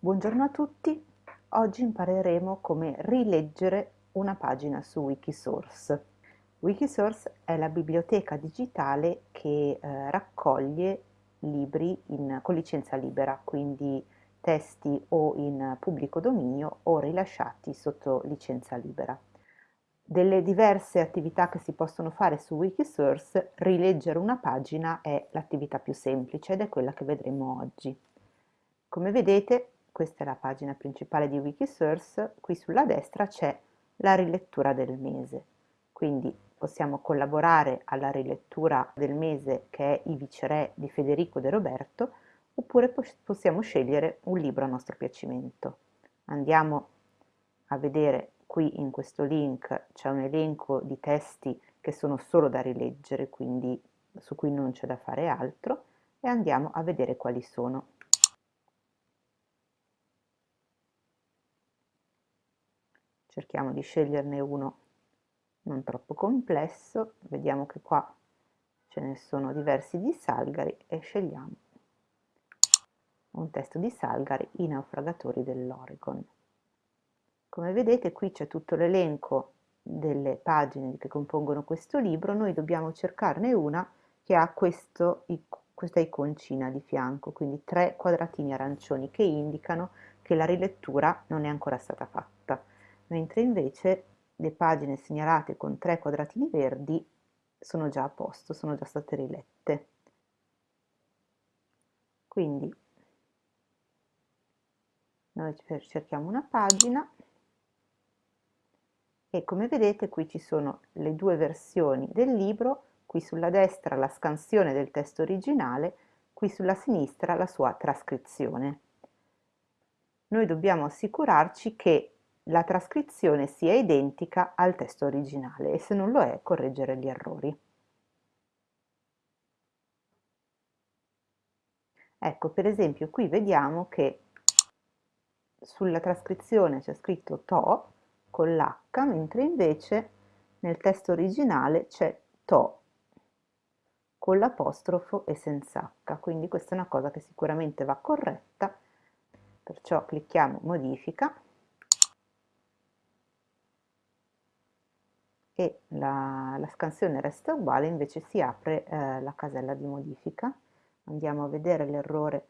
Buongiorno a tutti, oggi impareremo come rileggere una pagina su Wikisource. Wikisource è la biblioteca digitale che eh, raccoglie libri in, con licenza libera, quindi testi o in pubblico dominio o rilasciati sotto licenza libera. Delle diverse attività che si possono fare su Wikisource, rileggere una pagina è l'attività più semplice ed è quella che vedremo oggi. Come vedete questa è la pagina principale di Wikisource, qui sulla destra c'è la rilettura del mese, quindi possiamo collaborare alla rilettura del mese che è I viceré di Federico De Roberto, oppure possiamo scegliere un libro a nostro piacimento. Andiamo a vedere qui in questo link c'è un elenco di testi che sono solo da rileggere, quindi su cui non c'è da fare altro, e andiamo a vedere quali sono. Cerchiamo di sceglierne uno non troppo complesso, vediamo che qua ce ne sono diversi di Salgari e scegliamo un testo di Salgari, I naufragatori dell'Oregon. Come vedete qui c'è tutto l'elenco delle pagine che compongono questo libro, noi dobbiamo cercarne una che ha questo, questa iconcina di fianco, quindi tre quadratini arancioni che indicano che la rilettura non è ancora stata fatta mentre invece le pagine segnalate con tre quadratini verdi sono già a posto, sono già state rilette. Quindi noi cerchiamo una pagina e come vedete qui ci sono le due versioni del libro, qui sulla destra la scansione del testo originale, qui sulla sinistra la sua trascrizione. Noi dobbiamo assicurarci che la trascrizione sia identica al testo originale e se non lo è correggere gli errori. Ecco, per esempio, qui vediamo che sulla trascrizione c'è scritto to con l'H, mentre invece nel testo originale c'è to con l'apostrofo e senza H, quindi questa è una cosa che sicuramente va corretta, perciò clicchiamo modifica e la, la scansione resta uguale, invece si apre eh, la casella di modifica. Andiamo a vedere l'errore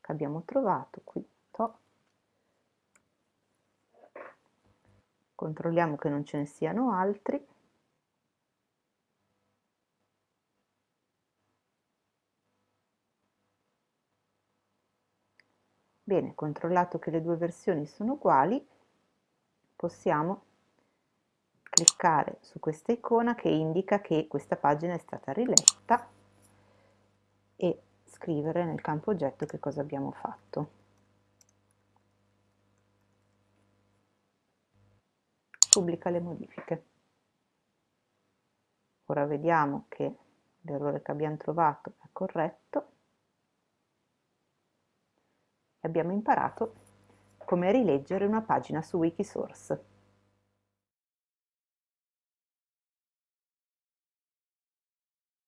che abbiamo trovato qui. To. Controlliamo che non ce ne siano altri. Bene, controllato che le due versioni sono uguali, possiamo cliccare su questa icona che indica che questa pagina è stata riletta e scrivere nel campo oggetto che cosa abbiamo fatto. Pubblica le modifiche. Ora vediamo che l'errore che abbiamo trovato è corretto e abbiamo imparato come rileggere una pagina su Wikisource.